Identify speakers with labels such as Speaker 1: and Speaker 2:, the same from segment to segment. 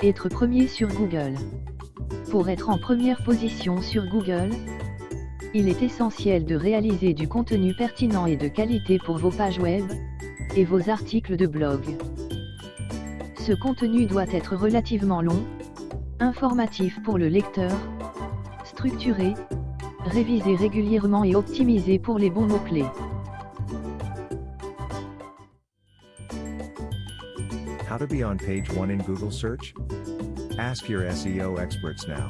Speaker 1: Être premier sur Google. Pour être en première position sur Google, il est essentiel de réaliser du contenu pertinent et de qualité pour vos pages web et vos articles de blog. Ce contenu doit être relativement long, informatif pour le lecteur, structuré, révisé régulièrement et optimisé pour les bons mots-clés.
Speaker 2: How to be on page 1 in Google search? Ask your SEO experts now.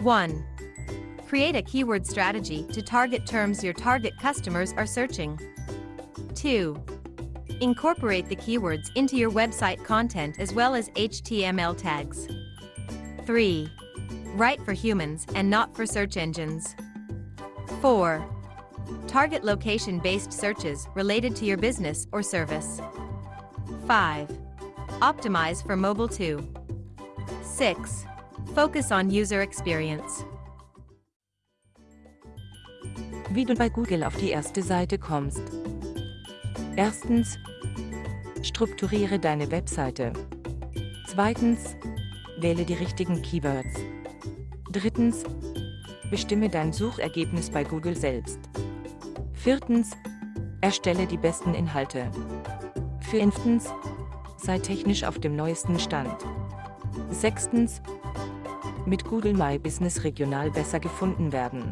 Speaker 3: 1. Create a keyword strategy to target terms your target customers are searching. 2. Incorporate the keywords into your website content as well as HTML tags. 3. Write for humans and not for search engines. 4. Target location-based searches related to your business or service. 5. Optimize for mobile too. 6. Focus on user experience.
Speaker 4: Wie du bei Google auf die erste Seite kommst. Erstens, strukturiere deine Webseite. Zweitens, wähle die richtigen Keywords. Drittens, bestimme dein Suchergebnis bei Google selbst. Viertens, erstelle die besten Inhalte. Fünftens, sei technisch auf dem neuesten Stand. Sechstens, mit Google My Business regional besser gefunden werden.